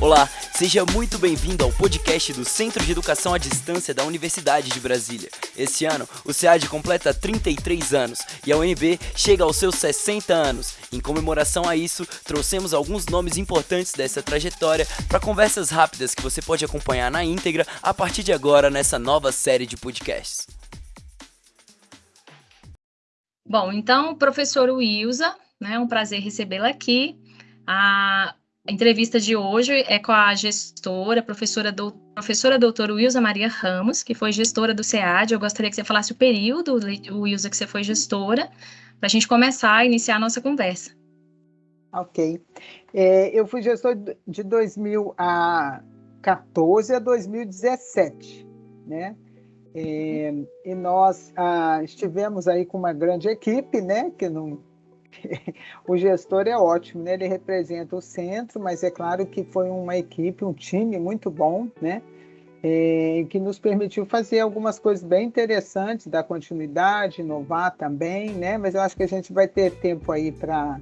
Olá, seja muito bem-vindo ao podcast do Centro de Educação à Distância da Universidade de Brasília. Esse ano, o SEAD completa 33 anos e a UNB chega aos seus 60 anos. Em comemoração a isso, trouxemos alguns nomes importantes dessa trajetória para conversas rápidas que você pode acompanhar na íntegra a partir de agora nessa nova série de podcasts. Bom, então, professor Wilza, né, é um prazer recebê-la aqui. A entrevista de hoje é com a gestora, professora, do, professora doutora Wilza Maria Ramos, que foi gestora do SEAD. Eu gostaria que você falasse o período, Wilza, que você foi gestora, para a gente começar a iniciar a nossa conversa. Ok. É, eu fui gestor de 2014 a 2017, né? É, e nós ah, estivemos aí com uma grande equipe, né? Que não o gestor é ótimo, né? Ele representa o centro, mas é claro que foi uma equipe, um time muito bom, né? É, que nos permitiu fazer algumas coisas bem interessantes, dar continuidade, inovar também, né? Mas eu acho que a gente vai ter tempo aí para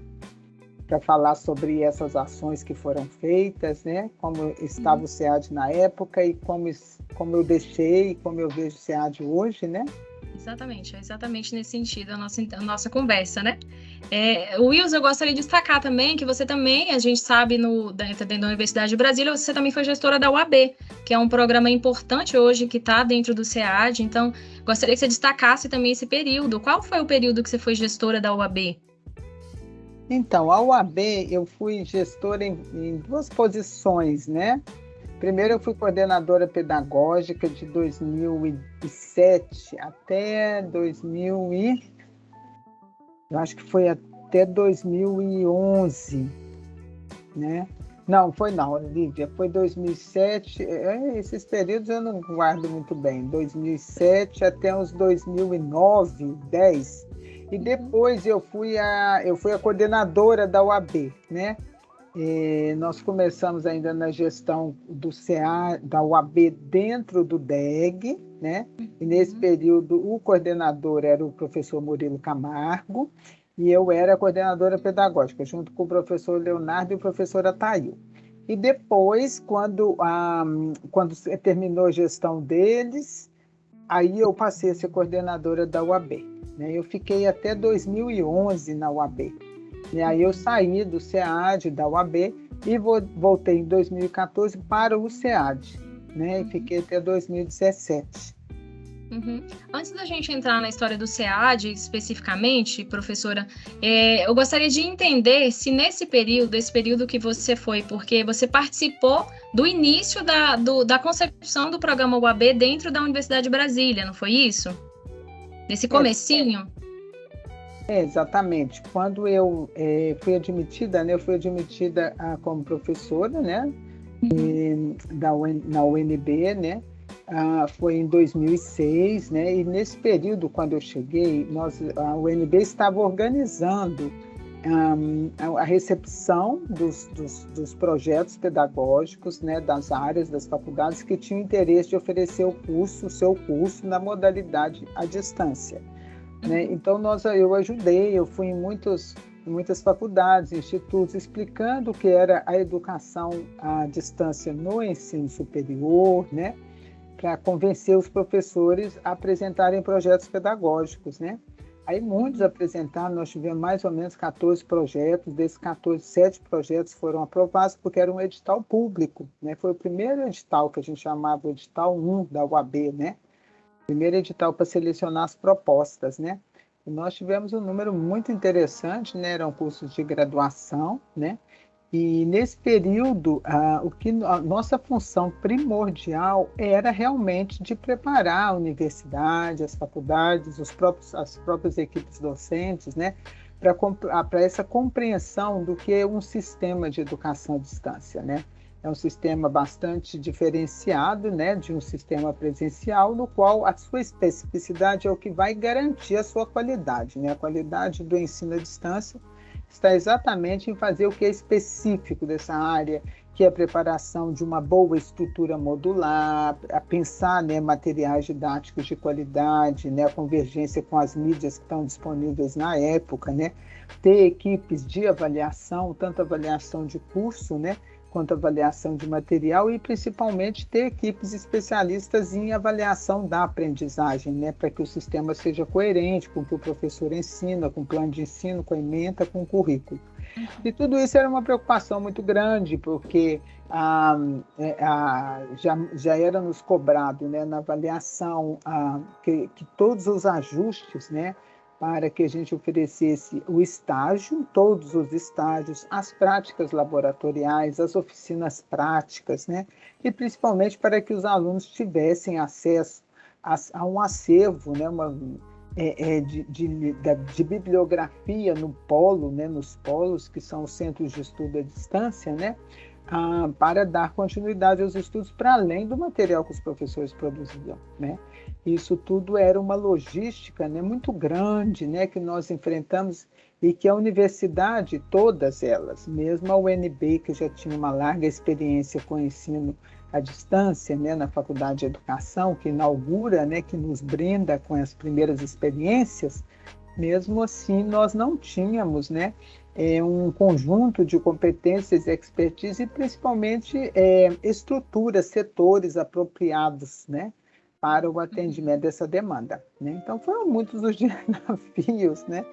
para falar sobre essas ações que foram feitas, né? Como estava o SEAD na época e como, como eu deixei, como eu vejo o SEAD hoje, né? Exatamente, é exatamente nesse sentido a nossa, a nossa conversa, né? É, Wilson, eu gostaria de destacar também que você também, a gente sabe, no, dentro da Universidade de Brasília, você também foi gestora da UAB, que é um programa importante hoje que está dentro do SEAD. Então, gostaria que você destacasse também esse período. Qual foi o período que você foi gestora da UAB? Então, a UAB, eu fui gestora em, em duas posições, né? Primeiro, eu fui coordenadora pedagógica de 2007 até 2000 e... Eu acho que foi até 2011, né? Não, foi não, Lívia, foi 2007, é, esses períodos eu não guardo muito bem, 2007 até uns 2009, 10, e depois eu fui a, eu fui a coordenadora da UAB, né? É, nós começamos ainda na gestão do CA, da UAB dentro do DEG, né? E nesse uhum. período o coordenador era o professor Murilo Camargo e eu era a coordenadora pedagógica, junto com o professor Leonardo e o professor Atail. E depois, quando, quando terminou a gestão deles, aí eu passei a ser coordenadora da UAB. Né? Eu fiquei até 2011 na UAB. E aí eu saí do SEAD, da UAB, e voltei em 2014 para o SEAD, né? E uhum. fiquei até 2017. Uhum. Antes da gente entrar na história do SEAD especificamente, professora, é, eu gostaria de entender se nesse período, esse período que você foi, porque você participou do início da, do, da concepção do programa UAB dentro da Universidade de Brasília, não foi isso? Nesse é, comecinho? É, exatamente. Quando eu é, fui admitida, né, eu fui admitida ah, como professora, né, e, da UN, na UNB, né, ah, foi em 2006, né, e nesse período, quando eu cheguei, nós, a UNB estava organizando um, a recepção dos, dos, dos, projetos pedagógicos né, das áreas, das faculdades que tinham interesse de oferecer o curso, o seu curso na modalidade à distância. Né? Então, nós, eu ajudei, eu fui em muitos, muitas faculdades, institutos, explicando o que era a educação à distância no ensino superior, né? para convencer os professores a apresentarem projetos pedagógicos. Né? Aí muitos apresentaram, nós tivemos mais ou menos 14 projetos, desses 14, 7 projetos foram aprovados porque era um edital público, né? Foi o primeiro edital que a gente chamava o edital 1 da UAB, né? Primeiro edital para selecionar as propostas, né? E nós tivemos um número muito interessante, né? Eram cursos de graduação, né? E nesse período, a, o que a nossa função primordial era realmente de preparar a universidade, as faculdades, os próprios, as próprias equipes docentes, né, para essa compreensão do que é um sistema de educação à distância, né? É um sistema bastante diferenciado né, de um sistema presencial, no qual a sua especificidade é o que vai garantir a sua qualidade. Né? A qualidade do ensino à distância está exatamente em fazer o que é específico dessa área, que é a preparação de uma boa estrutura modular, a pensar né, materiais didáticos de qualidade, né, a convergência com as mídias que estão disponíveis na época, né, ter equipes de avaliação, tanto avaliação de curso, né, quanto à avaliação de material e principalmente ter equipes especialistas em avaliação da aprendizagem, né, para que o sistema seja coerente com o que o professor ensina, com o plano de ensino, com a ementa, com o currículo. E tudo isso era uma preocupação muito grande, porque ah, ah, já, já era nos cobrado né, na avaliação ah, que, que todos os ajustes né, para que a gente oferecesse o estágio, todos os estágios, as práticas laboratoriais, as oficinas práticas, né? E principalmente para que os alunos tivessem acesso a, a um acervo, né? Uma, é, é, de, de, de, bibliografia no polo, né? Nos polos, que são os centros de estudo à distância, né? Ah, para dar continuidade aos estudos para além do material que os professores produziam, né? Isso tudo era uma logística né, muito grande né, que nós enfrentamos e que a universidade, todas elas, mesmo a UNB, que já tinha uma larga experiência com ensino à distância, né, na Faculdade de Educação, que inaugura, né, que nos brinda com as primeiras experiências, mesmo assim nós não tínhamos né, é, um conjunto de competências expertise e principalmente é, estruturas, setores apropriados, né? Para o atendimento dessa demanda. Né? Então, foram muitos os desafios né,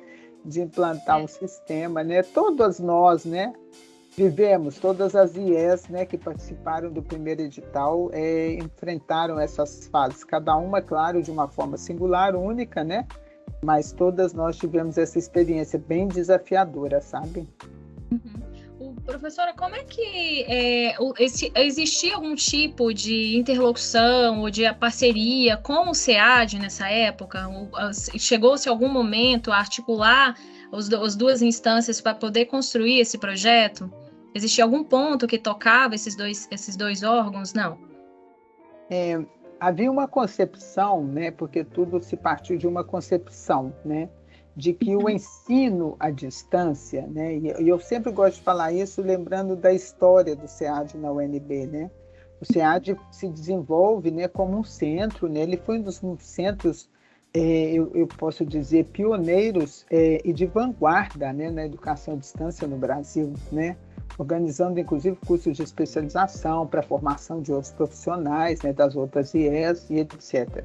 de implantar um sistema. Né? Todas nós né, vivemos, todas as IES né, que participaram do primeiro edital é, enfrentaram essas fases, cada uma, claro, de uma forma singular, única, né? mas todas nós tivemos essa experiência bem desafiadora, sabe? Professora, como é que é, esse, existia algum tipo de interlocução ou de parceria com o SEAD nessa época? Chegou-se algum momento a articular os, as duas instâncias para poder construir esse projeto? Existia algum ponto que tocava esses dois, esses dois órgãos? Não. É, havia uma concepção, né, porque tudo se partiu de uma concepção, né, de que o ensino à distância, né, e eu sempre gosto de falar isso lembrando da história do SEAD na UNB, né? O SEAD se desenvolve, né, como um centro, né? Ele foi um dos centros, é, eu, eu, posso dizer, pioneiros é, e de vanguarda, né, na educação à distância no Brasil, né? Organizando inclusive cursos de especialização para formação de outros profissionais, né, das outras IES e etc.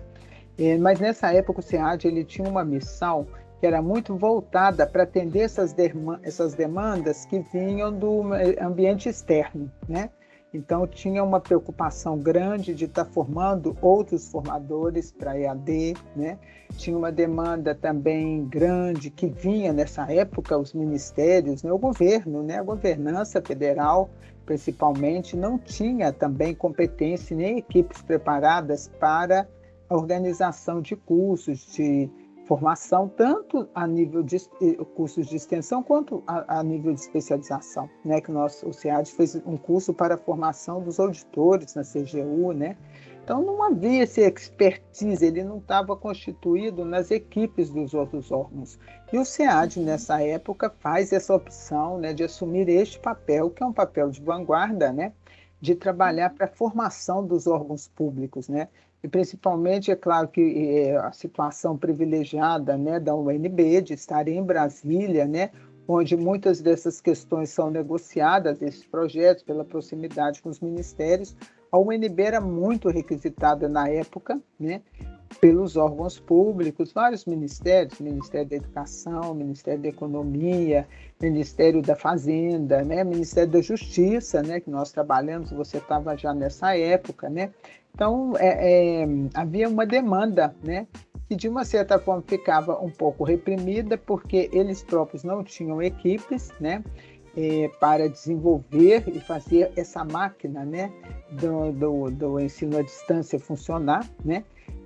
É, mas nessa época o SEAD ele tinha uma missão que era muito voltada para atender essas, essas demandas que vinham do ambiente externo, né? Então, tinha uma preocupação grande de estar tá formando outros formadores para EAD, né? Tinha uma demanda também grande que vinha nessa época, os ministérios, né? o governo, né? a governança federal, principalmente, não tinha também competência nem equipes preparadas para a organização de cursos, de formação, tanto a nível de cursos de extensão quanto a, a nível de especialização, né? Que nós, o SEAD fez um curso para a formação dos auditores na CGU, né? Então não havia esse expertise, ele não estava constituído nas equipes dos outros órgãos. E o SEAD, nessa época, faz essa opção né, de assumir este papel, que é um papel de vanguarda, né, de trabalhar para a formação dos órgãos públicos, né, e principalmente, é claro que é, a situação privilegiada né, da UNB, de estar em Brasília, né, onde muitas dessas questões são negociadas, esses projetos, pela proximidade com os ministérios. A UNB era muito requisitada na época, né, pelos órgãos públicos, vários ministérios, Ministério da Educação, Ministério da Economia, Ministério da Fazenda, né, Ministério da Justiça, né, que nós trabalhamos, você estava já nessa época, né, então, é, é, havia uma demanda, né? Que de uma certa forma ficava um pouco reprimida, porque eles próprios não tinham equipes, né? É, para desenvolver e fazer essa máquina, né? Do, do, do ensino à distância funcionar, né?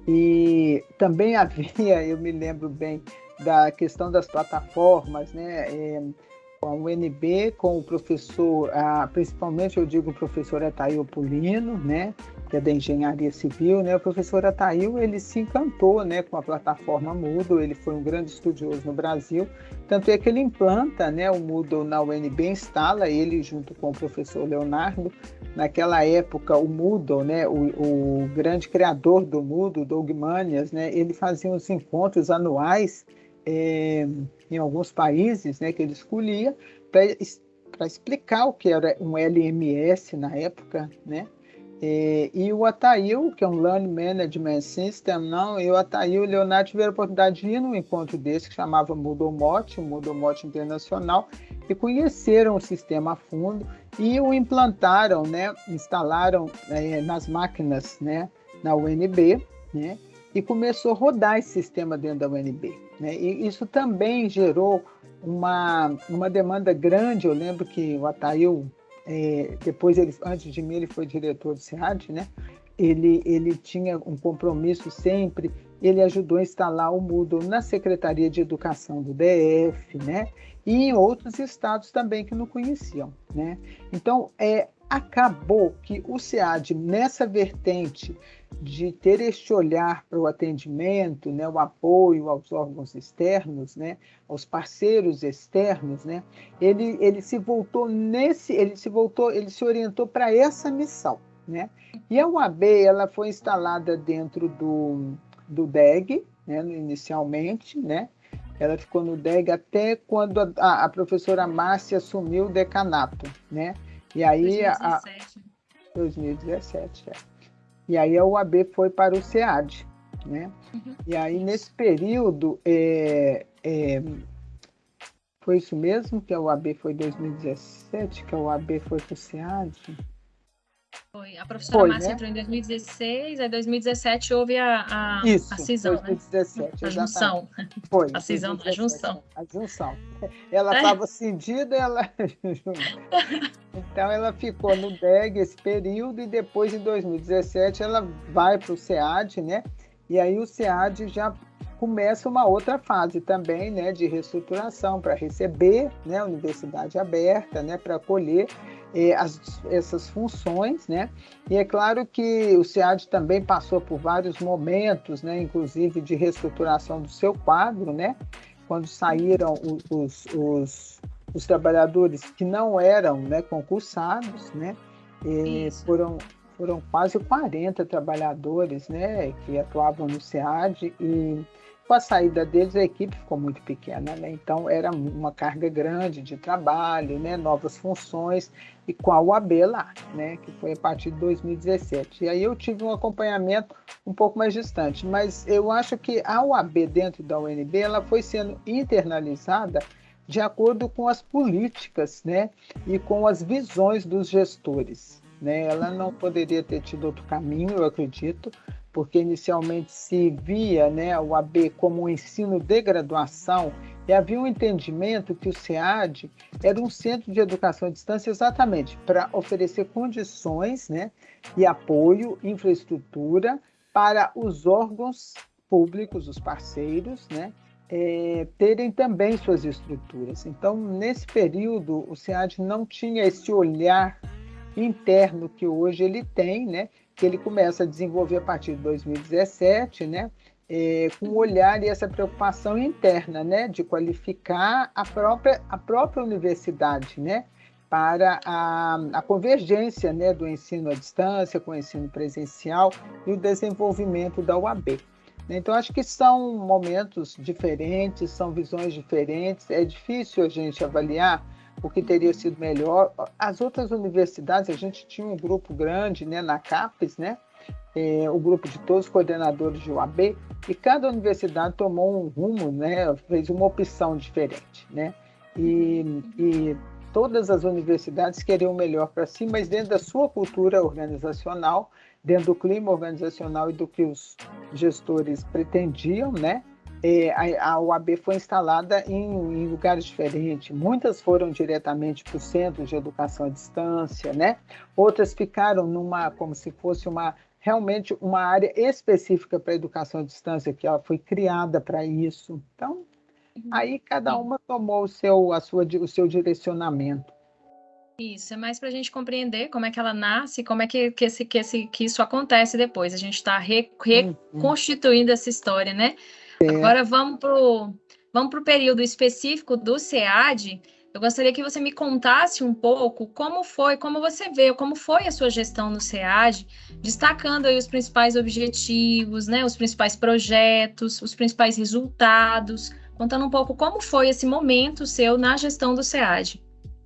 E também havia, eu me lembro bem, da questão das plataformas, né? É, com a UNB, com o professor, ah, principalmente eu digo o professor Ataíl Pulino, né, que é da engenharia civil, né, o professor Ataíl, ele se encantou, né, com a plataforma Moodle, ele foi um grande estudioso no Brasil, tanto é que ele implanta, né, o Moodle na UNB, instala ele junto com o professor Leonardo, naquela época o Moodle, né, o, o grande criador do Moodle, Doug Manias, né, ele fazia uns encontros anuais é, em alguns países, né, que ele escolhia, para explicar o que era um LMS na época, né? E, e, o Atail, que é um Learning Management System, não, e o Atail e o Leonardo tiveram a oportunidade de ir num encontro desse que chamava Mudomote, o Mudomote Internacional, e conheceram o sistema a fundo e o implantaram, né, instalaram é, nas máquinas, né, na UNB, né, e começou a rodar esse sistema dentro da UNB. Né, e isso também gerou uma, uma demanda grande. Eu lembro que o Atail, é, depois ele, antes de mim, ele foi diretor do SEAD, né? Ele, ele tinha um compromisso sempre. Ele ajudou a instalar o Moodle na Secretaria de Educação do DF, né? E em outros estados também que não conheciam, né? Então, é, acabou que o SEAD, nessa vertente de ter este olhar para o atendimento, né, o apoio aos órgãos externos, né, aos parceiros externos, né, ele, ele se voltou nesse, ele se voltou, ele se orientou para essa missão, né? E a UAB ela foi instalada dentro do, do DEG, né, inicialmente, né? Ela ficou no DEG até quando a, a professora Márcia assumiu o decanato, né? E aí 2017. A, 2017, é. E aí a UAB foi para o SEAD, né? Uhum. E aí nesse período é, é, foi isso mesmo que a UAB foi 2017, que a UAB foi para o SEAD? Foi. A professora foi, Márcia né? entrou em 2016, aí 2017 houve a, a, Isso, a cisão, 2017, né? A junção. Foi. A cisão, 2017, a junção. A junção. Ela estava é. cindida, ela... então ela ficou no DEG esse período e depois, em 2017, ela vai para o SEAD, né? E aí o SEAD já começa uma outra fase também, né, de reestruturação para receber, né, a universidade aberta, né, para acolher as, essas funções, né? E é claro que o SEAD também passou por vários momentos, né, inclusive de reestruturação do seu quadro, né? Quando saíram os, os, os trabalhadores que não eram né, concursados, né? foram, foram quase 40 trabalhadores né, que atuavam no SEAD e com a saída deles, a equipe ficou muito pequena, né? então era uma carga grande de trabalho, né? novas funções, e com a UAB lá, né? que foi a partir de 2017. E aí eu tive um acompanhamento um pouco mais distante, mas eu acho que a UAB dentro da UNB ela foi sendo internalizada de acordo com as políticas né? e com as visões dos gestores. Né? Ela não poderia ter tido outro caminho, eu acredito, porque inicialmente se via né, o AB como um ensino de graduação e havia um entendimento que o SEAD era um centro de educação à distância exatamente para oferecer condições né, e apoio, infraestrutura para os órgãos públicos, os parceiros, né, é, terem também suas estruturas. Então, nesse período, o SEAD não tinha esse olhar interno que hoje ele tem, né, que ele começa a desenvolver a partir de 2017, né? É, com o olhar e essa preocupação interna, né, de qualificar a própria, a própria universidade, né, para a, a convergência, né, do ensino à distância com o ensino presencial e o desenvolvimento da UAB. Então, acho que são momentos diferentes, são visões diferentes, é difícil a gente avaliar o que teria sido melhor. As outras universidades, a gente tinha um grupo grande né, na CAPES, né, é, o grupo de todos os coordenadores de UAB, e cada universidade tomou um rumo, né, fez uma opção diferente. Né, e, e todas as universidades queriam o melhor para si, mas dentro da sua cultura organizacional, dentro do clima organizacional e do que os gestores pretendiam, né? É, a, a UAB foi instalada em, em, lugares diferentes. Muitas foram diretamente para o centro de educação à distância, né? Outras ficaram numa, como se fosse uma realmente uma área específica para educação à distância, que ela foi criada para isso. Então, uhum. aí cada uma tomou o seu, a sua, o seu direcionamento. Isso, é mais para a gente compreender como é que ela nasce, como é que, que, esse, que, esse, que isso acontece depois. A gente está uhum. reconstituindo essa história, né? É. Agora vamos para o vamos período específico do SEAD. Eu gostaria que você me contasse um pouco como foi, como você vê, como foi a sua gestão no SEAD, destacando aí os principais objetivos, né, os principais projetos, os principais resultados, contando um pouco como foi esse momento seu na gestão do SEAD.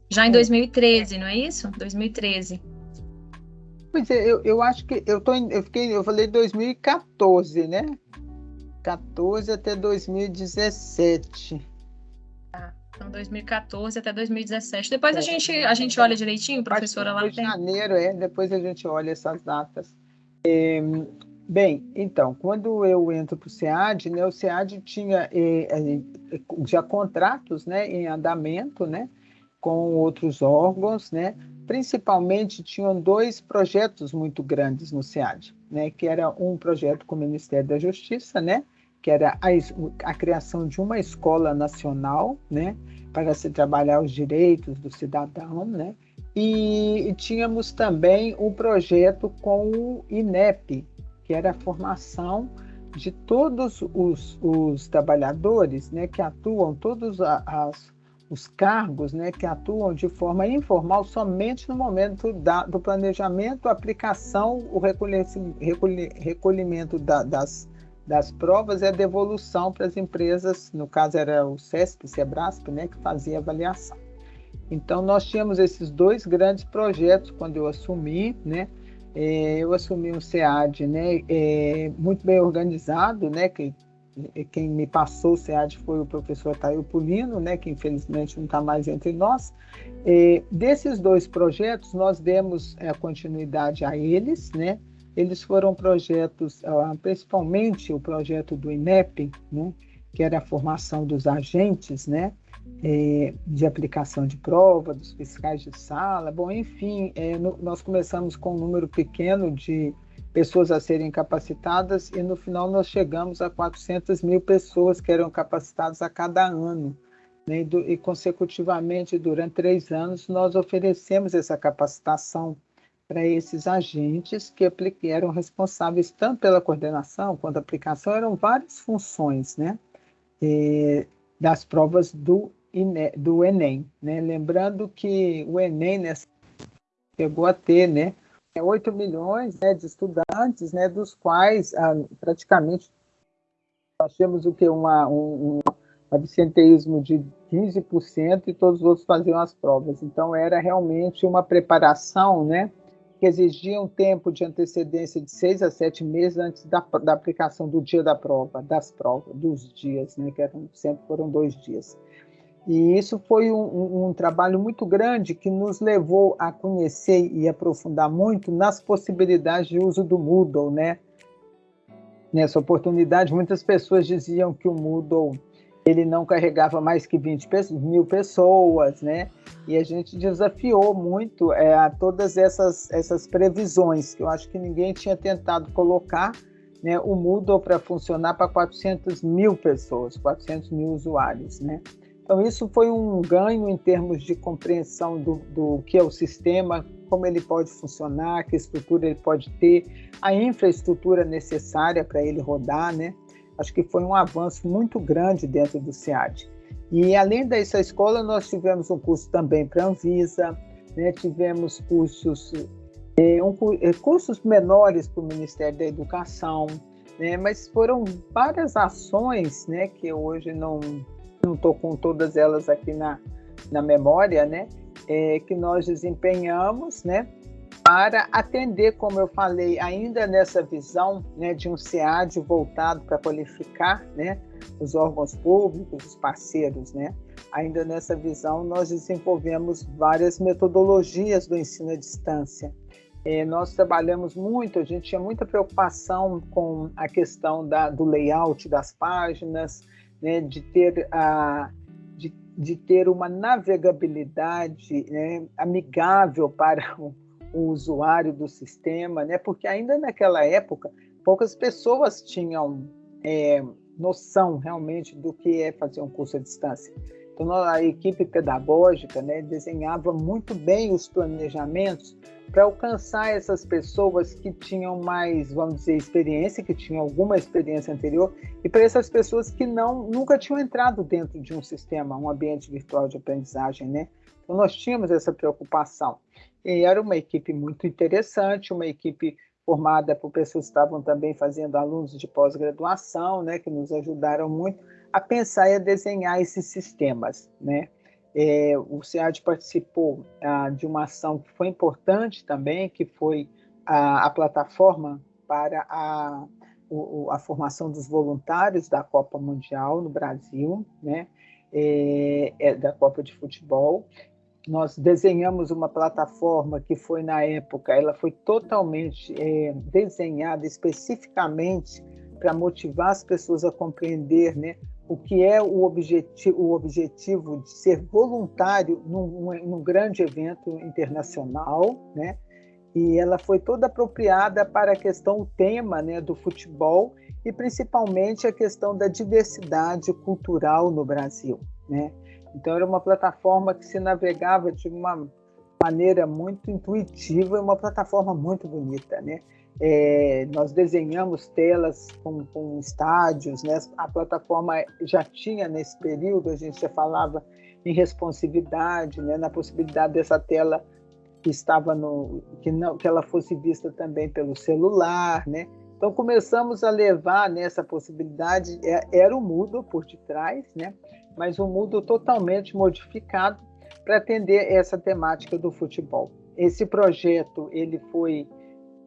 Já em 2013, não é isso? 2013. Pois é, eu, eu acho que eu tô eu fiquei, eu falei 2014, né? 14 até 2017. Tá. Então 2014 até 2017. Depois é. a gente a gente olha direitinho, professora lá. Em janeiro, é, depois a gente olha essas datas. É, bem, então, quando eu entro para o SEAD, né, o SEAD tinha é, é, já contratos né, em andamento né, com outros órgãos, né, principalmente tinham dois projetos muito grandes no SEAD, né, que era um projeto com o Ministério da Justiça, né, que era a, a criação de uma escola nacional, né, para se trabalhar os direitos do cidadão, né, e, e tínhamos também um projeto com o INEP, que era a formação de todos os, os trabalhadores né, que atuam, todos as, os cargos né, que atuam de forma informal somente no momento da, do planejamento, aplicação, o recolhimento da, das, das provas e a devolução para as empresas, no caso era o CESP, SEBRASP, né, que fazia avaliação. Então, nós tínhamos esses dois grandes projetos quando eu assumi, né? É, eu assumi um SEAD né, é, muito bem organizado, né, que quem me passou o SEAD foi o professor Taio Pulino, né, que infelizmente não está mais entre nós. É, desses dois projetos, nós demos é, continuidade a eles, né? Eles foram projetos, ah, principalmente o projeto do INEP, né, que era a formação dos agentes, né, é, de aplicação de prova, dos fiscais de sala. Bom, enfim, é, no, nós começamos com um número pequeno de pessoas a serem capacitadas e no final nós chegamos a 400 mil pessoas que eram capacitadas a cada ano. Né? E consecutivamente, durante três anos, nós oferecemos essa capacitação para esses agentes que eram responsáveis tanto pela coordenação quanto aplicação, eram várias funções né? Das provas do, do Enem. Né? Lembrando que o Enem nessa, chegou a ter né, 8 milhões né, de estudantes, né, dos quais ah, praticamente nós temos o que uma, um, um absenteísmo de 15% e todos os outros faziam as provas. Então era realmente uma preparação, né, que exigia um tempo de antecedência de seis a sete meses antes da, da aplicação do dia da prova, das provas, dos dias, né, que eram, sempre foram dois dias. E isso foi um, um, trabalho muito grande que nos levou a conhecer e aprofundar muito nas possibilidades de uso do Moodle, né? Nessa oportunidade, muitas pessoas diziam que o Moodle ele não carregava mais que 20 mil pessoas, né? E a gente desafiou muito é, a todas essas, essas previsões, que eu acho que ninguém tinha tentado colocar né, o Moodle para funcionar para 400 mil pessoas, 400 mil usuários, né? Então, isso foi um ganho em termos de compreensão do, do que é o sistema, como ele pode funcionar, que estrutura ele pode ter, a infraestrutura necessária para ele rodar, né? Acho que foi um avanço muito grande dentro do SEAD. E além dessa escola, nós tivemos um curso também para a Anvisa, né? tivemos cursos, é, um, é, cursos menores para o Ministério da Educação, né? mas foram várias ações né, que hoje não, não estou com todas elas aqui na, na memória, né? É, que nós desempenhamos, né? Para atender, como eu falei, ainda nessa visão né, de um SEAD voltado para qualificar né, os órgãos públicos, os parceiros, né? Ainda nessa visão, nós desenvolvemos várias metodologias do ensino à distância. É, nós trabalhamos muito, a gente tinha muita preocupação com a questão da, do layout das páginas, né, de ter a de, de ter uma navegabilidade né, amigável para o, o, usuário do sistema, né, porque ainda naquela época poucas pessoas tinham é, noção realmente do que é fazer um curso à distância. Então a equipe pedagógica né, desenhava muito bem os planejamentos para alcançar essas pessoas que tinham mais, vamos dizer, experiência, que tinham alguma experiência anterior, e para essas pessoas que não nunca tinham entrado dentro de um sistema, um ambiente virtual de aprendizagem, né? Então nós tínhamos essa preocupação. E era uma equipe muito interessante, uma equipe formada por pessoas que estavam também fazendo alunos de pós-graduação, né, que nos ajudaram muito a pensar e a desenhar esses sistemas, né? É, o SEAD participou ah, de uma ação que foi importante também, que foi a, a plataforma para a, o, a formação dos voluntários da Copa Mundial no Brasil, né? É, é, da Copa de Futebol. Nós desenhamos uma plataforma que foi, na época, ela foi totalmente é, desenhada especificamente para motivar as pessoas a compreender né, o que é o, objeti o objetivo de ser voluntário num, num grande evento internacional, né? e ela foi toda apropriada para a questão, o tema né, do futebol e principalmente a questão da diversidade cultural no Brasil. Né? Então, era uma plataforma que se navegava de uma maneira muito intuitiva, uma plataforma muito bonita. Né? É, nós desenhamos telas com, com estádios, né? a plataforma já tinha nesse período, a gente já falava em responsividade, né? na possibilidade dessa tela que estava no que não que ela fosse vista também pelo celular, né? Então começamos a levar nessa possibilidade é, era o Moodle por detrás, né? Mas um Moodle totalmente modificado para atender essa temática do futebol. Esse projeto ele foi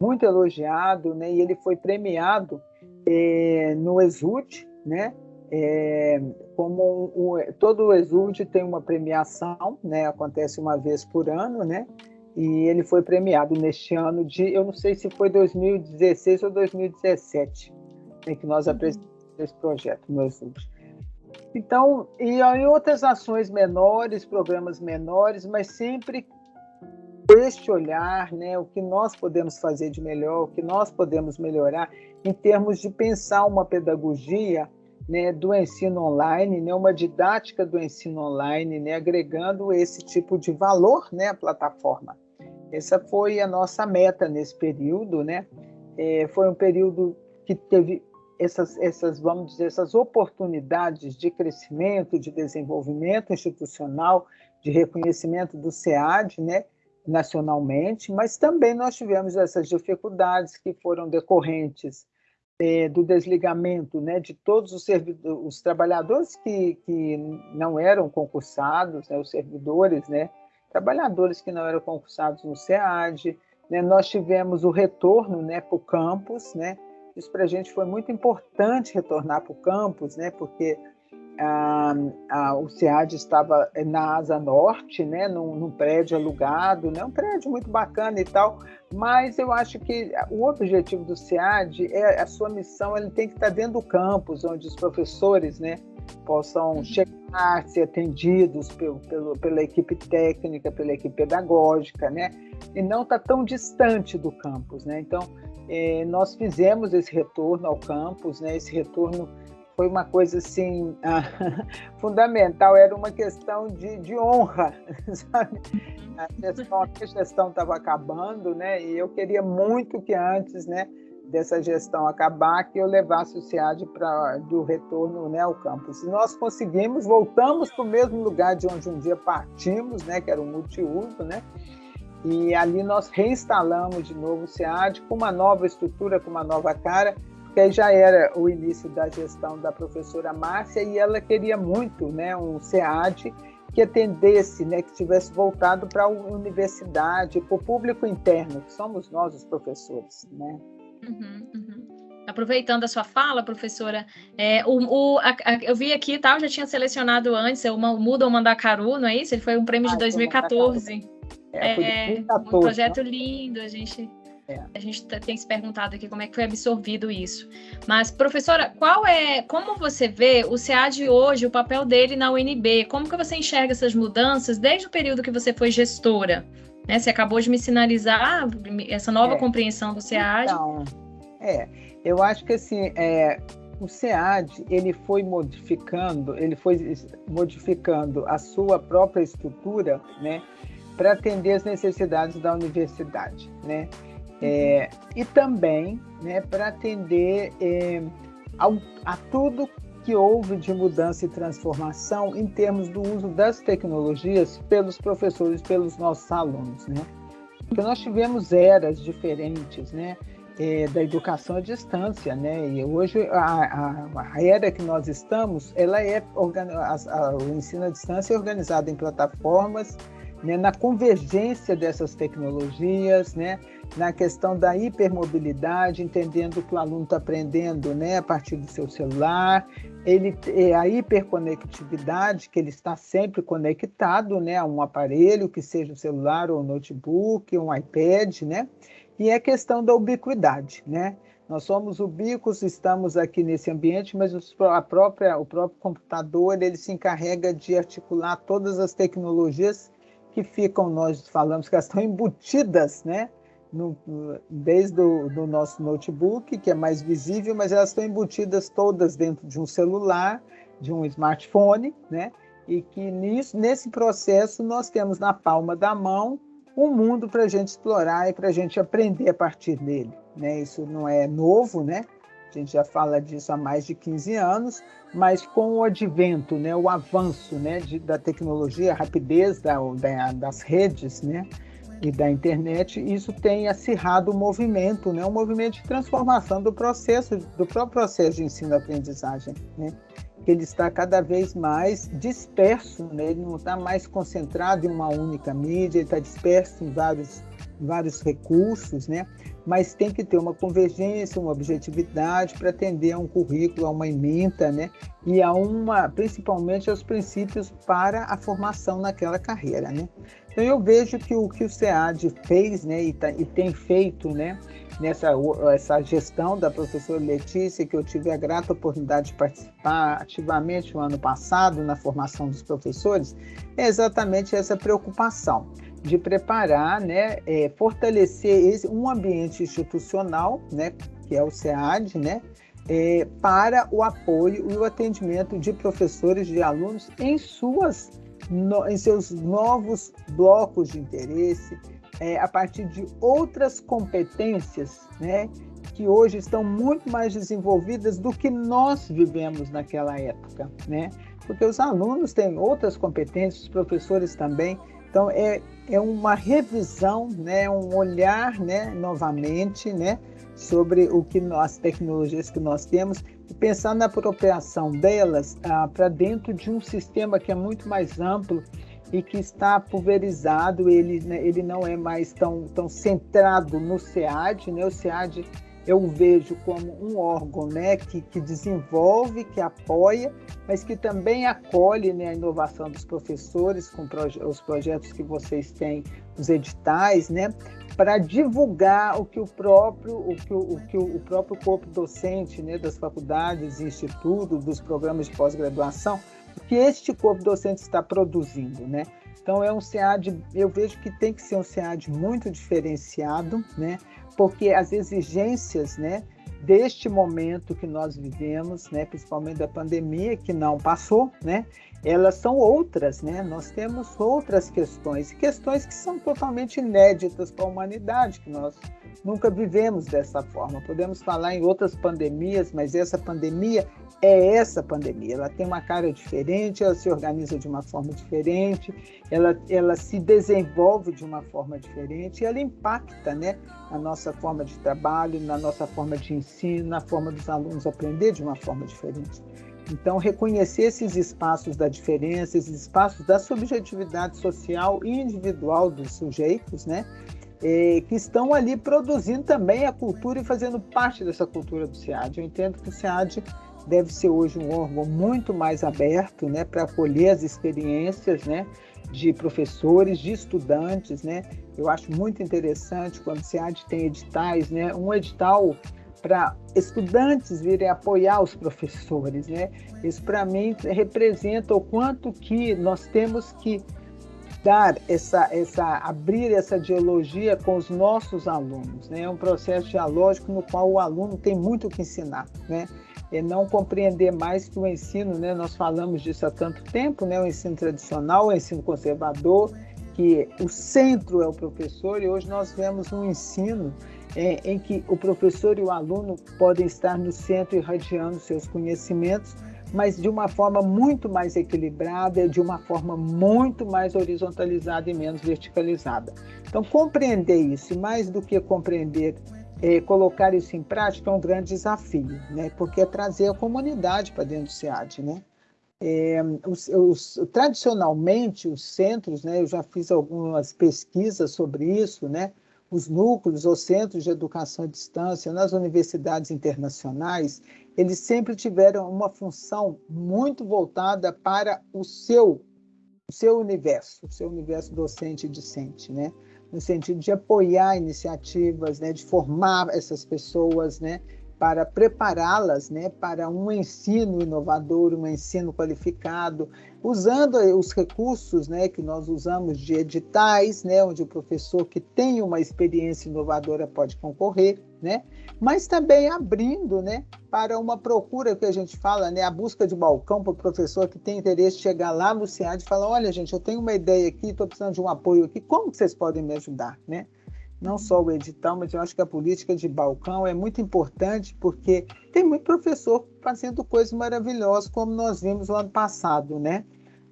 muito elogiado, né? E ele foi premiado é, no Exult, né? É, como um, todo o Exult tem uma premiação, né? Acontece uma vez por ano, né? e ele foi premiado neste ano de, eu não sei se foi 2016 ou 2017, em que nós uhum. apresentamos esse projeto, meus últimos. Então, e em outras ações menores, programas menores, mas sempre este olhar, né, o que nós podemos fazer de melhor, o que nós podemos melhorar em termos de pensar uma pedagogia né, do ensino online, né, uma didática do ensino online, né, agregando esse tipo de valor né, à plataforma. Essa foi a nossa meta nesse período, né? É, foi um período que teve essas, essas, vamos dizer, essas oportunidades de crescimento, de desenvolvimento institucional, de reconhecimento do SEAD, né? nacionalmente, mas também nós tivemos essas dificuldades que foram decorrentes é, do desligamento né, de todos os, os trabalhadores que, que não eram concursados, né, os servidores, né, trabalhadores que não eram concursados no SEAD. Né, nós tivemos o retorno né, para o campus, né, isso para a gente foi muito importante retornar para o campus, né, porque ah, o SEAD estava na asa norte, né, num, num, prédio alugado, né, um prédio muito bacana e tal, mas eu acho que o objetivo do SEAD, é a sua missão, ele tem que estar dentro do campus, onde os professores né, possam uhum. chegar, ser atendidos pelo, pelo, pela equipe técnica, pela equipe pedagógica, né, e não estar tá tão distante do campus. Né? Então, eh, nós fizemos esse retorno ao campus, né, esse retorno foi uma coisa assim fundamental, era uma questão de, de honra, sabe? A gestão estava acabando, né? E eu queria muito que antes, né, dessa gestão acabar, que eu levasse o SEAD para do retorno, né, ao campus. E nós conseguimos, voltamos para o mesmo lugar de onde um dia partimos, né, que era o multiuso, né? E ali nós reinstalamos de novo o SEAD com uma nova estrutura, com uma nova cara que aí já era o início da gestão da professora Márcia e ela queria muito né, um SEAD que atendesse, né, que tivesse voltado para a universidade, para o público interno, que somos nós os professores. Né? Uhum, uhum. Aproveitando a sua fala, professora, é, o, o a, a, eu vi aqui, tá, eu já tinha selecionado antes, o Muda ou Mandacaru, não é isso? Ele foi um prêmio ah, de 2014. É, é, 2014, um projeto né? lindo, a gente é. A gente tem se perguntado aqui como é que foi absorvido isso. Mas, professora, qual é, como você vê o SEAD hoje, o papel dele na UNB? Como que você enxerga essas mudanças desde o período que você foi gestora? Né? Você acabou de me sinalizar essa nova é. compreensão do SEAD. Então, é, eu acho que assim, é, o SEAD ele foi modificando, ele foi modificando a sua própria estrutura, né, para atender as necessidades da universidade, né? É, e também né, para atender é, ao, a tudo que houve de mudança e transformação em termos do uso das tecnologias pelos professores, pelos nossos alunos, né? Porque nós tivemos eras diferentes, né? é, da educação à distância, né? E hoje a, a, a era que nós estamos, ela é a, o ensino à distância é organizado em plataformas, né? Na convergência dessas tecnologias, né? Na questão da hipermobilidade, entendendo que o aluno está aprendendo, né? A partir do seu celular, ele é a hiperconectividade, que ele está sempre conectado, né? A um aparelho, que seja o celular ou o notebook, um iPad, né? e é questão da ubiquidade, né? Nós somos ubíquos, estamos aqui nesse ambiente, mas a própria, o próprio computador ele se encarrega de articular todas as tecnologias que ficam, nós falamos que elas estão embutidas, né? No, desde o do nosso notebook, que é mais visível, mas elas estão embutidas todas dentro de um celular, de um smartphone, né? E que nisso, nesse processo nós temos na palma da mão um mundo para a gente explorar e para a gente aprender a partir dele. Né? Isso não é novo, né? A gente já fala disso há mais de 15 anos, mas com o advento, né, o avanço né, de, da tecnologia, a rapidez da, da, das redes né, e da internet, isso tem acirrado o movimento, né, um movimento de transformação do processo, do próprio processo de ensino-aprendizagem. Né? que ele está cada vez mais disperso, né? ele não está mais concentrado em uma única mídia, ele está disperso em vários, vários recursos, né? mas tem que ter uma convergência, uma objetividade para atender a um currículo, a uma ementa, né? e a uma, principalmente aos princípios para a formação naquela carreira. Né? Então eu vejo que o que o SEAD fez né? e, tá, e tem feito, né? nessa essa gestão da professora Letícia, que eu tive a grata oportunidade de participar ativamente no ano passado na formação dos professores, é exatamente essa preocupação de preparar, né, é, fortalecer esse, um ambiente institucional, né, que é o SEAD, né, é, para o apoio e o atendimento de professores de alunos em suas no, em seus novos blocos de interesse, é, a partir de outras competências, né, que hoje estão muito mais desenvolvidas do que nós vivemos naquela época, né? Porque os alunos têm outras competências, os professores também. Então é, é uma revisão, né, um olhar, né, novamente, né, sobre o que as tecnologias que nós temos e pensar na apropriação delas ah, para dentro de um sistema que é muito mais amplo e que está pulverizado, ele, né, ele não é mais tão, tão centrado no SEAD, né? O SEAD eu vejo como um órgão né, que, que desenvolve, que apoia, mas que também acolhe né, a inovação dos professores com proje os projetos que vocês têm, os editais, né, para divulgar o que o próprio, o que o, o, que o próprio corpo docente né, das faculdades, institutos, dos programas de pós-graduação que este corpo docente está produzindo, né? Então é um SEAD, eu vejo que tem que ser um SEAD muito diferenciado, né? Porque as exigências, né, deste momento que nós vivemos, né, principalmente da pandemia que não passou, né, elas são outras, né? Nós temos outras questões, questões que são totalmente inéditas para a humanidade, que nós nunca vivemos dessa forma. Podemos falar em outras pandemias, mas essa pandemia é essa pandemia. Ela tem uma cara diferente, ela se organiza de uma forma diferente, ela, ela se desenvolve de uma forma diferente e ela impacta né, na nossa forma de trabalho, na nossa forma de ensino, na forma dos alunos aprender de uma forma diferente. Então, reconhecer esses espaços da diferença, esses espaços da subjetividade social e individual dos sujeitos, né? Que estão ali produzindo também a cultura e fazendo parte dessa cultura do SEAD. Eu entendo que o SEAD deve ser hoje um órgão muito mais aberto né, para acolher as experiências né, de professores, de estudantes. Né? Eu acho muito interessante quando o SEAD tem editais, né, um edital para estudantes virem apoiar os professores. Né? Isso, para mim, representa o quanto que nós temos que dar essa, essa, abrir essa dialogia com os nossos alunos. Né? É um processo dialógico no qual o aluno tem muito o que ensinar. Né? é não compreender mais que o ensino, né, nós falamos disso há tanto tempo, né, o ensino tradicional, o ensino conservador, que o centro é o professor, e hoje nós vemos um ensino é, em que o professor e o aluno podem estar no centro irradiando seus conhecimentos, mas de uma forma muito mais equilibrada, de uma forma muito mais horizontalizada e menos verticalizada. Então, compreender isso, mais do que compreender é, colocar isso em prática é um grande desafio, né? Porque é trazer a comunidade para dentro do SEAD, né? É, os, os, tradicionalmente, os centros, né, eu já fiz algumas pesquisas sobre isso, né, os núcleos ou centros de educação à distância nas universidades internacionais, eles sempre tiveram uma função muito voltada para o seu, o seu universo, o seu universo docente e discente, né? no sentido de apoiar iniciativas, né? de formar essas pessoas, né? Para prepará-las né, para um ensino inovador, um ensino qualificado, usando os recursos né, que nós usamos de editais, né, onde o professor que tem uma experiência inovadora pode concorrer, né, mas também abrindo né, para uma procura que a gente fala, né, a busca de balcão para o professor que tem interesse chegar lá no CIAD e falar, olha gente, eu tenho uma ideia aqui, estou precisando de um apoio aqui, como vocês podem me ajudar? Né? Não só o edital, mas eu acho que a política de balcão é muito importante porque tem muito professor fazendo coisas maravilhosas, como nós vimos no ano passado, né?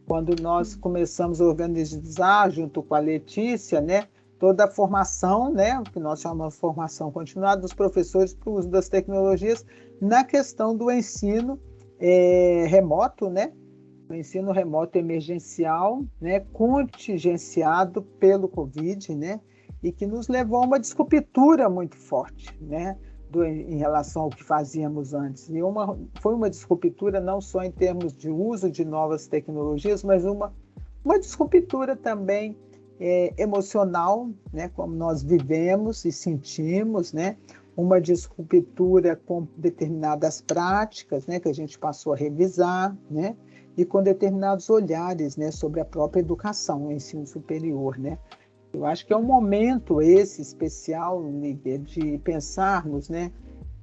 Quando nós começamos a organizar, junto com a Letícia, né? Toda a formação, né? Que nós chamamos de formação continuada dos professores para o uso das tecnologias na questão do ensino é, remoto, né? O ensino remoto emergencial, né? Contingenciado pelo Covid, né? E que nos levou a uma descobertura muito forte, né? Do, em relação ao que fazíamos antes. E uma, foi uma descobertura não só em termos de uso de novas tecnologias, mas uma, uma descobertura também é, emocional, né? como nós vivemos e sentimos, né? uma descobertura com determinadas práticas né? que a gente passou a revisar, né? e com determinados olhares né? sobre a própria educação, o ensino superior. Né? Eu acho que é um momento esse especial, Níger, de pensarmos, né,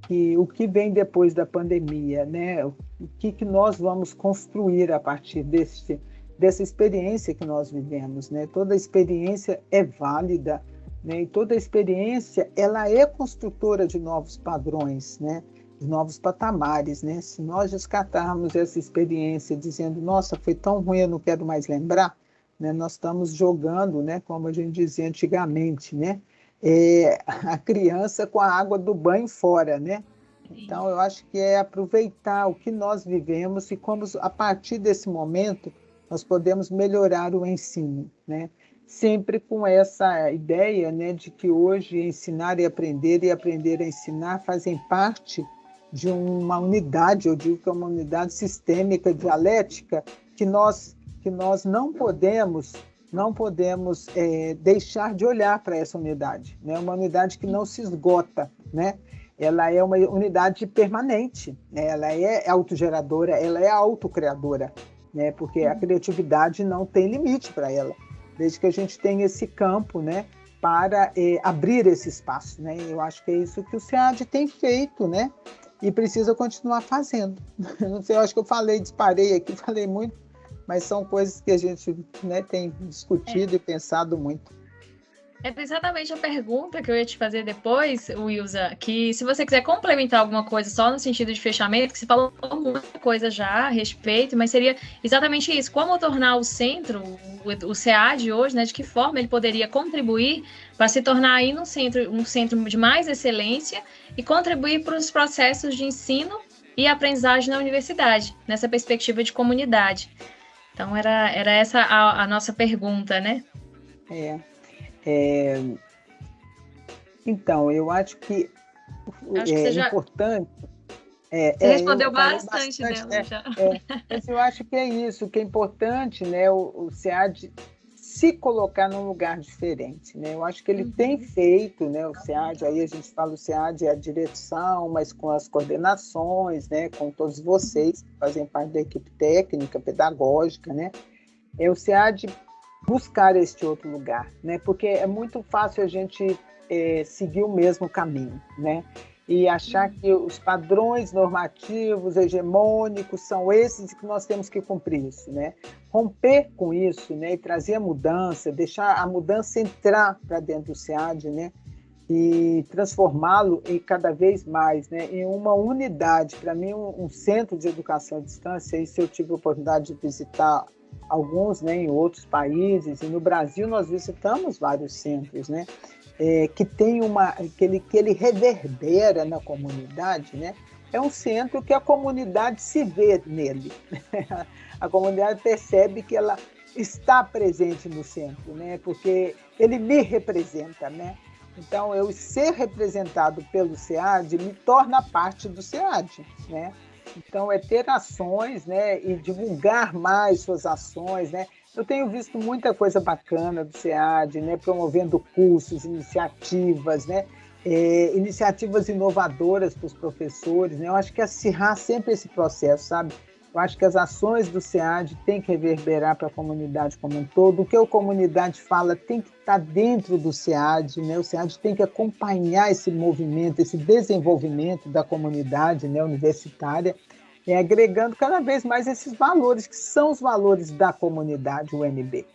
que o que vem depois da pandemia, né, o que, que nós vamos construir a partir desse, dessa experiência que nós vivemos, né? Toda experiência é válida, né? E toda experiência ela é construtora de novos padrões, né? De novos patamares, né? Se nós descartarmos essa experiência dizendo, nossa, foi tão ruim, eu não quero mais lembrar, né? Nós estamos jogando, né, como a gente dizia antigamente, né, é, a criança com a água do banho fora, né? Então, eu acho que é aproveitar o que nós vivemos e como, a partir desse momento, nós podemos melhorar o ensino, né? Sempre com essa ideia, né, de que hoje ensinar e aprender e aprender a ensinar fazem parte de uma unidade, eu digo que é uma unidade sistêmica, dialética, que nós que nós não podemos não podemos é, deixar de olhar para essa unidade, né? Uma unidade que não se esgota, né? Ela é uma unidade permanente, né? ela é autogeradora, ela é autocriadora, né? Porque a criatividade não tem limite para ela, desde que a gente tenha esse campo, né? Para é, abrir esse espaço, né? Eu acho que é isso que o SEAD tem feito, né? E precisa continuar fazendo. Não sei, eu acho que eu falei, disparei aqui, falei muito, mas são coisas que a gente né, tem discutido é. e pensado muito. É exatamente a pergunta que eu ia te fazer depois, Wilza, que se você quiser complementar alguma coisa só no sentido de fechamento, que você falou muita coisa já a respeito, mas seria exatamente isso, como tornar o centro, o, o CEAD hoje, né, de que forma ele poderia contribuir para se tornar aí um centro, um centro de mais excelência e contribuir para os processos de ensino e aprendizagem na universidade, nessa perspectiva de comunidade. Então, era, era essa a, a nossa pergunta, né? É, é, Então, eu acho que acho é que importante. É, você respondeu bastante, bastante dela né? já. É, mas eu acho que é isso, que é importante, né? O, o SEAD se colocar num lugar diferente. Né? Eu acho que ele uhum. tem feito, né, o SEAD, aí a gente fala o SEAD é a direção, mas com as coordenações, né, com todos vocês que fazem parte da equipe técnica, pedagógica, né? É o SEAD buscar este outro lugar, né? Porque é muito fácil a gente é, seguir o mesmo caminho, né? e achar que os padrões normativos hegemônicos são esses que nós temos que cumprir isso, né? Romper com isso, né? E trazer a mudança, deixar a mudança entrar para dentro do SEAD, né? E transformá-lo em cada vez mais, né? Em uma unidade. Para mim, um, um, centro de educação à distância. Isso eu tive a oportunidade de visitar alguns né, em outros países, e no Brasil nós visitamos vários centros, né? É, que tem uma que ele, que ele reverbera na comunidade, né? É um centro que a comunidade se vê nele. a comunidade percebe que ela está presente no centro, né? Porque ele me representa, né? Então, eu ser representado pelo SEAD me torna parte do SEAD, né? Então, é ter ações, né? E divulgar mais suas ações, né? Eu tenho visto muita coisa bacana do SEAD, né? Promovendo cursos, iniciativas, né? É, iniciativas inovadoras para os professores, né? Eu acho que acirrar sempre esse processo, sabe? Eu acho que as ações do SEAD têm que reverberar para a comunidade como um todo. O que a comunidade fala tem que estar dentro do SEAD, né? O SEAD tem que acompanhar esse movimento, esse desenvolvimento da comunidade né, universitária, e agregando cada vez mais esses valores, que são os valores da comunidade UNB.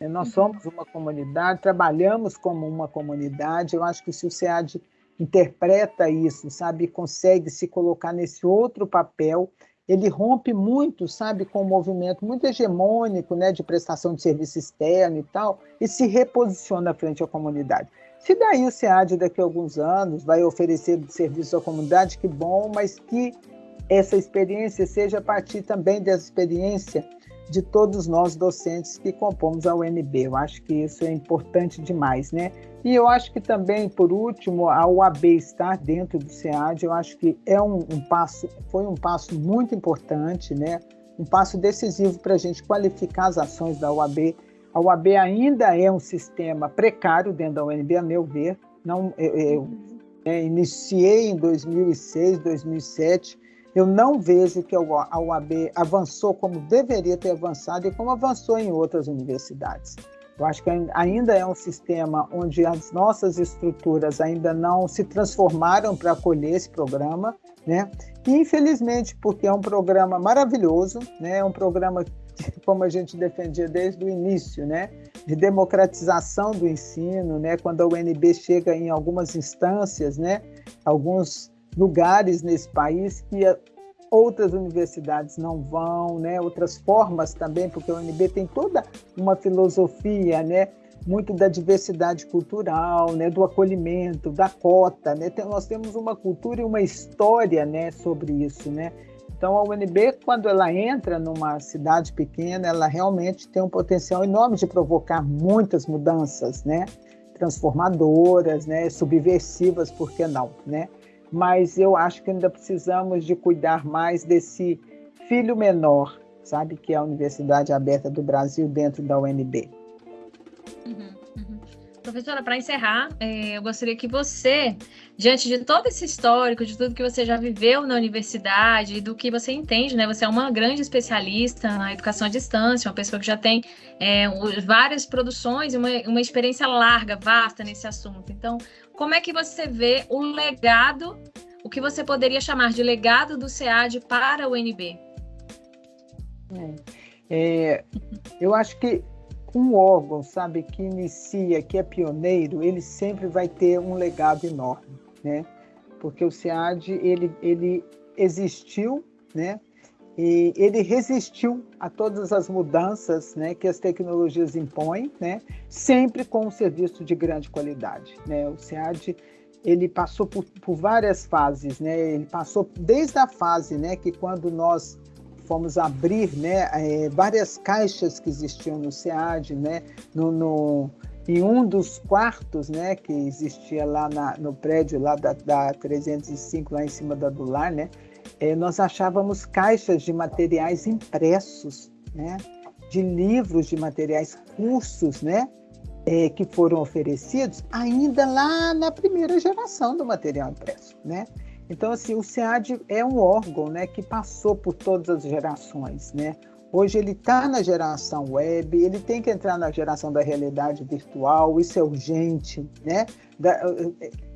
Nós uhum. somos uma comunidade, trabalhamos como uma comunidade. Eu acho que se o SEAD interpreta isso, sabe, consegue se colocar nesse outro papel, ele rompe muito, sabe, com o movimento muito hegemônico, né, de prestação de serviço externo e tal, e se reposiciona frente à comunidade. Se daí o SEAD daqui a alguns anos vai oferecer serviço à comunidade, que bom, mas que essa experiência seja a partir também dessa experiência de todos nós docentes que compomos a UNB. Eu acho que isso é importante demais, né? E eu acho que também, por último, a UAB estar dentro do SEAD, eu acho que é um, um passo, foi um passo muito importante, né? Um passo decisivo para a gente qualificar as ações da UAB. A UAB ainda é um sistema precário dentro da UNB, a meu ver. Não, eu, eu é, iniciei em 2006, 2007 eu não vejo que a UAB avançou como deveria ter avançado e como avançou em outras universidades. Eu acho que ainda é um sistema onde as nossas estruturas ainda não se transformaram para acolher esse programa, né? E infelizmente, porque é um programa maravilhoso, né? É um programa como a gente defendia desde o início, né? De democratização do ensino, né? Quando a UNB chega em algumas instâncias, né? Alguns lugares nesse país que outras universidades não vão, né? Outras formas também, porque a UNB tem toda uma filosofia, né? Muito da diversidade cultural, né? Do acolhimento, da cota, né? nós temos uma cultura e uma história, né? Sobre isso, né? Então, a UNB, quando ela entra numa cidade pequena, ela realmente tem um potencial enorme de provocar muitas mudanças, né? Transformadoras, né? Subversivas, por que não, né? Mas eu acho que ainda precisamos de cuidar mais desse filho menor, sabe, que é a Universidade Aberta do Brasil dentro da UNB. Uhum, uhum. Professora, para encerrar, é, eu gostaria que você, diante de todo esse histórico, de tudo que você já viveu na universidade, do que você entende, né? Você é uma grande especialista na educação à distância, uma pessoa que já tem é, várias produções, uma, uma experiência larga, vasta nesse assunto. Então, como é que você vê o legado, o que você poderia chamar de legado do SEAD para o UNB? É, é, eu acho que um órgão, sabe, que inicia, que é pioneiro, ele sempre vai ter um legado enorme, né? Porque o SEAD, ele, ele existiu, né? E ele resistiu a todas as mudanças né, que as tecnologias impõem, né, sempre com um serviço de grande qualidade. Né? O SEAD ele passou por, por várias fases, né? ele passou desde a fase né, que quando nós fomos abrir né, é, várias caixas que existiam no SEAD, né, no, no, em um dos quartos né, que existia lá na, no prédio lá da, da 305, lá em cima da Dular, né, é, nós achávamos caixas de materiais impressos, né? de livros de materiais, cursos né? É, que foram oferecidos ainda lá na primeira geração do material impresso. Né? Então, assim, o SEAD é um órgão né, que passou por todas as gerações. Né? Hoje ele está na geração web, ele tem que entrar na geração da realidade virtual, isso é urgente. Né? Da,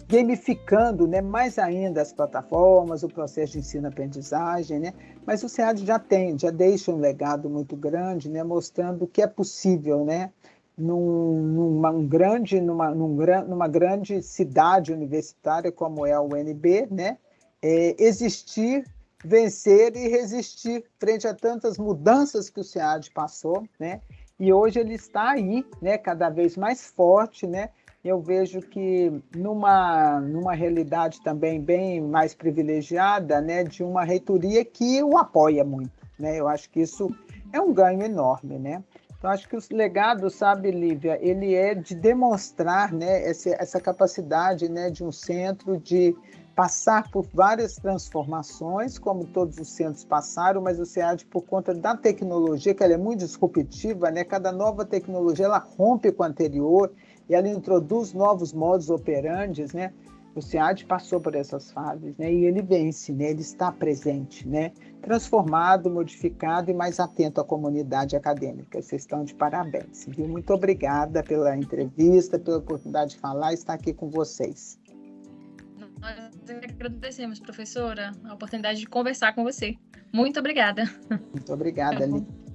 gamificando né, mais ainda as plataformas, o processo de ensino-aprendizagem, né? mas o SEAD já tem, já deixa um legado muito grande, né, mostrando que é possível, né, num, numa, um grande, numa, num, numa grande cidade universitária como é a UNB, né, é, existir vencer e resistir frente a tantas mudanças que o SEAD passou, né? E hoje ele está aí, né, cada vez mais forte, né? Eu vejo que numa, numa realidade também bem mais privilegiada, né, de uma reitoria que o apoia muito, né? Eu acho que isso é um ganho enorme, né? Então, acho que o legado, sabe, Lívia, ele é de demonstrar né, essa, essa capacidade né, de um centro de passar por várias transformações, como todos os centros passaram, mas o SEAD, por conta da tecnologia, que ela é muito disruptiva, né? cada nova tecnologia ela rompe com a anterior e ela introduz novos modos operantes, né? O SEAD passou por essas fases, né? E ele vence, né? Ele está presente, né? Transformado, modificado e mais atento à comunidade acadêmica. Vocês estão de parabéns, viu? Muito obrigada pela entrevista, pela oportunidade de falar e estar aqui com vocês. Nós agradecemos, professora, a oportunidade de conversar com você. Muito obrigada. Muito obrigada, Lívia.